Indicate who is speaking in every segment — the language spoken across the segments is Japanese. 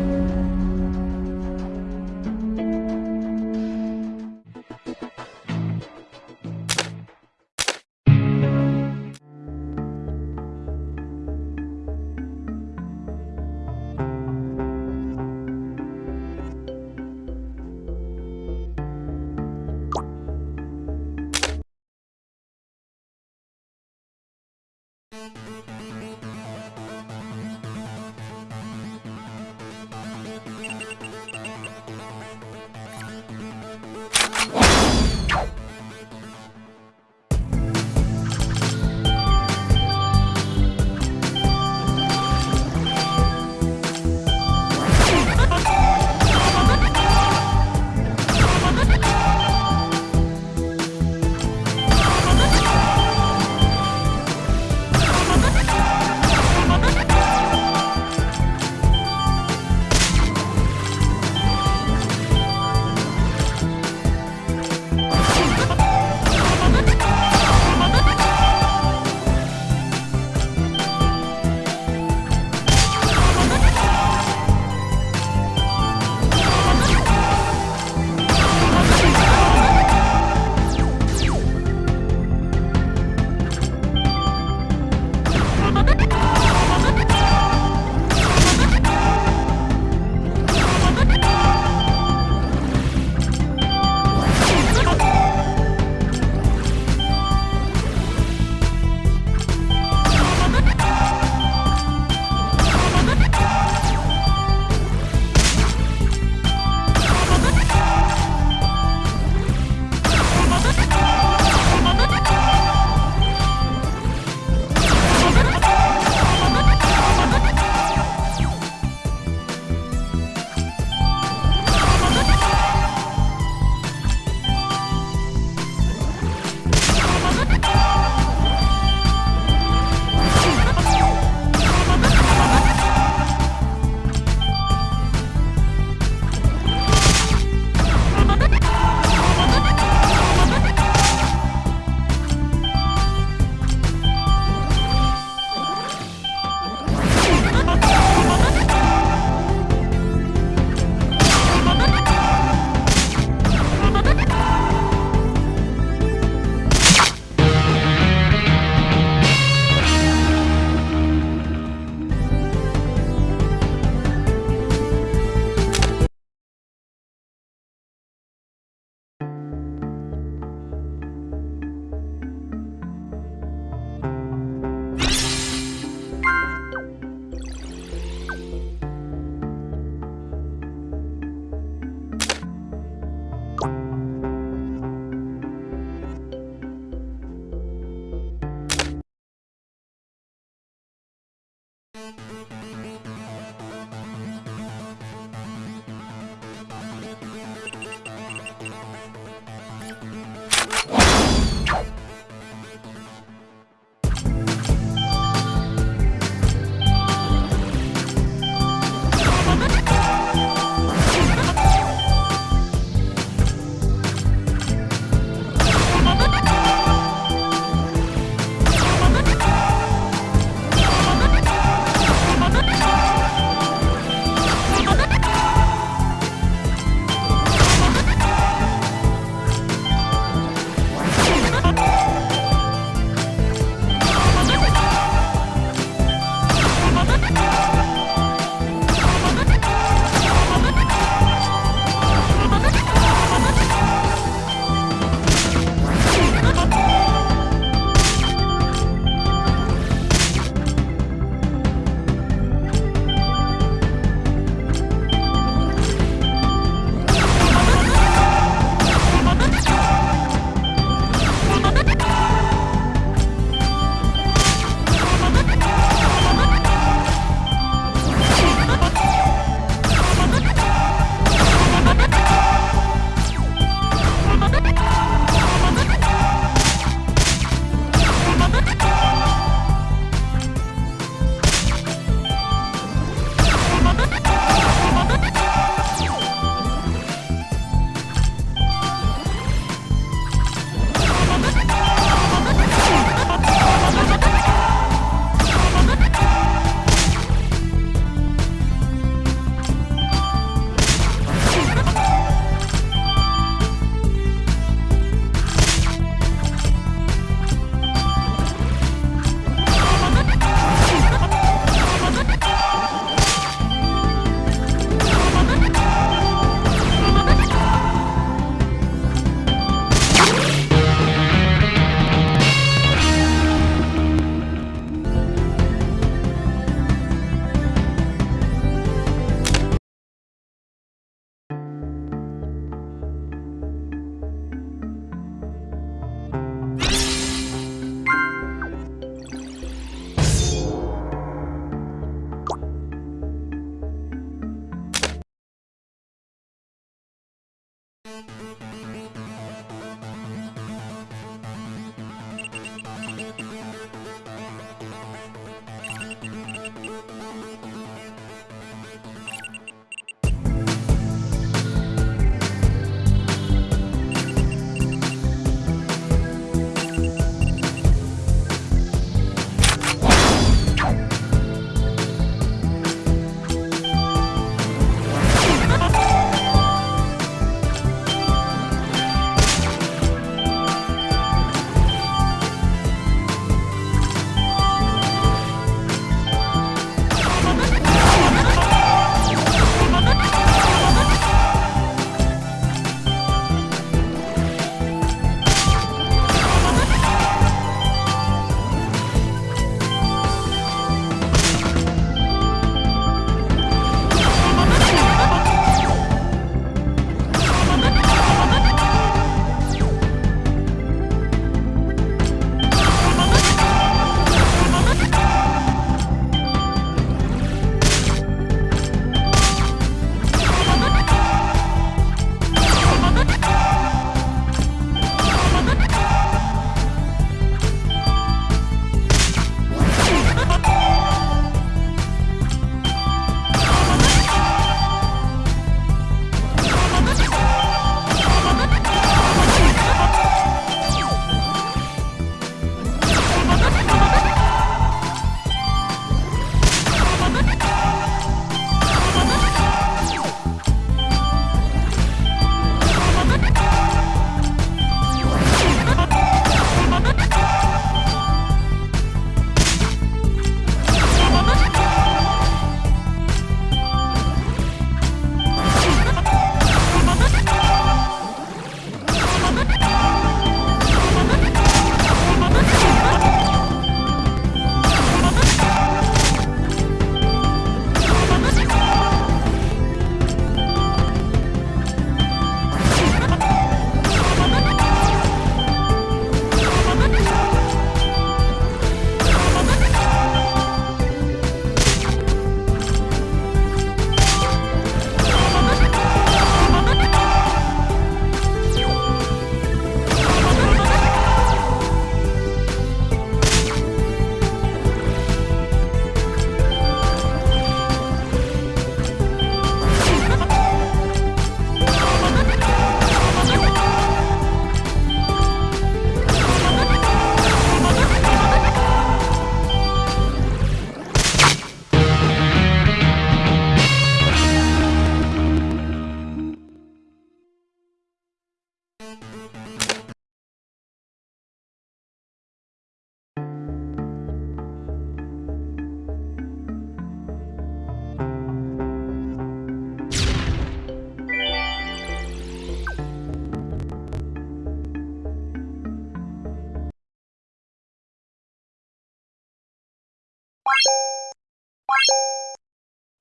Speaker 1: thank you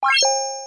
Speaker 2: Bye.